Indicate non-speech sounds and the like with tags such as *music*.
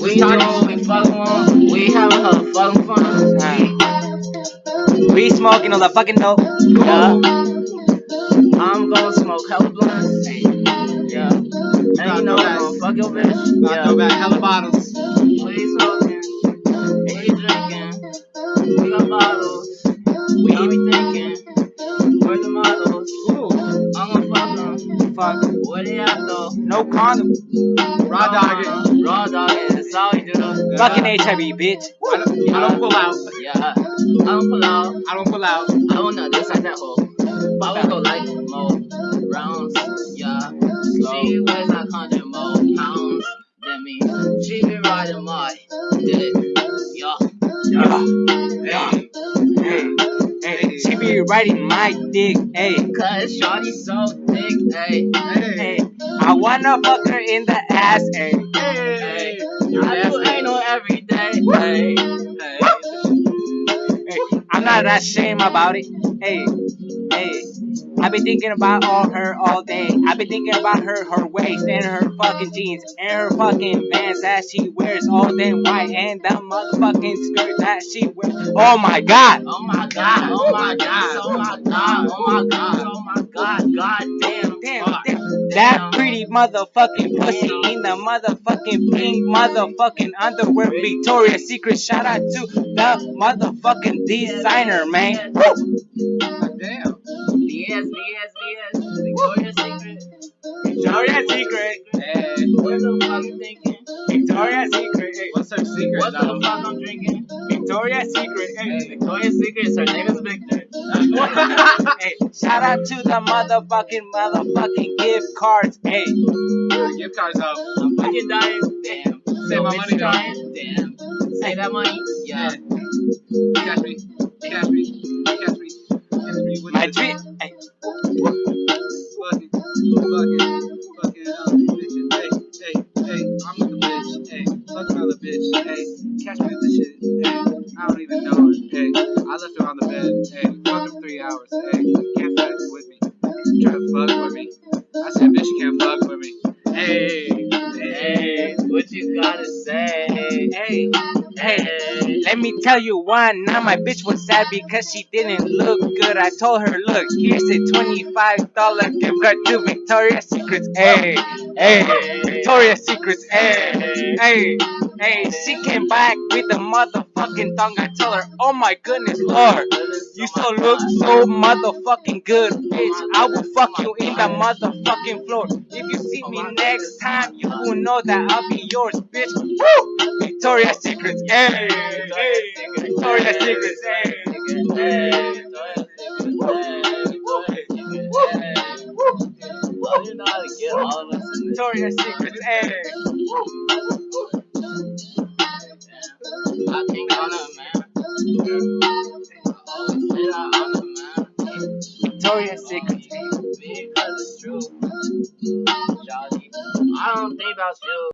We know we fucking want. We having her fucking fun. We smoking all the fucking dope. Yeah. I'm gonna smoke hella blunts. Yeah. And you know I'm gonna fuck your bitch. About Yeah. to go back hella bottles. We smoking. We drinking. We got bottles. We be thinking. Fuck. Where they at though? No condom. Raw dog. Raw dog. That's all we do. Fucking HIV, bitch. I don't, I don't pull out. Yeah. I don't pull out. I don't pull out. I don't know this like that hole. I will go like more rounds. Yeah. She weighs a hundred more pounds than me. She been riding my dick. Yeah. Yeah. Hey, hey, she be riding my dick. Hey, Cause Shawty so thick. Hey. hey, I wanna fuck her in the ass. Hey, Hey. I do anal every day. Hey. Hey. hey, I'm not that ashamed about it. Hey, hey. I been thinking about all her all day. I've been thinking about her, her waist and her fucking jeans and her fucking pants that she wears all damn white and the motherfucking skirt that she wears. Oh my god! Oh my god, oh my god, oh my god, oh my god, oh my god, god damn, Damn, damn, that pretty motherfucking pussy in the motherfucking pink motherfucking underwear Victoria's Secret. Shout out to the motherfucking designer, man. Woo! Damn. BS, BS, BS, Victoria's Secret. Victoria's Secret. Hey, What the fuck you thinking? Victoria's Secret. hey. what's her secret What the fuck I'm drinking? Victoria's Secret. Hey, hey. Victoria's Secret, her name is Victor. *laughs* hey, shout out to the motherfucking motherfucking gift cards. Hey, Gift cards up. I'm fucking dying, damn. Save my money, though. damn. Save that money, yeah. Catch me. Fucking, fucking uh, bitches. Hey, hey, hey, I'm with the bitch. Hey, fuck another bitch. Hey, catch me with the shit. Hey, I don't even know her. Hey, I left her on the bed. Hey, fuck her three hours. Hey, can't fuck with me. Try to fuck with me. I said, bitch, you can't fuck with me. Hey, hey, Hey, what you gotta say? hey, hey. Let me tell you why now my bitch was sad because she didn't look good. I told her, look, here's a $25 gift card to Victoria's Secrets. Hey, hey, Victoria's Secrets. Hey, hey, hey. She came back with the motherfucking tongue. I told her, oh my goodness, Lord. You still look so motherfucking good, bitch. I will fuck you in the motherfucking floor. If you see me next time, you will know that I'll be yours, bitch. Woo! Victoria's Secrets, hey, hey. Victoria's Secrets, hey. Victoria's Secrets, hey. I think on a man. Always say that on a man. Victoria's Secrets, hey. Because it's true. Jolly. I don't think about you.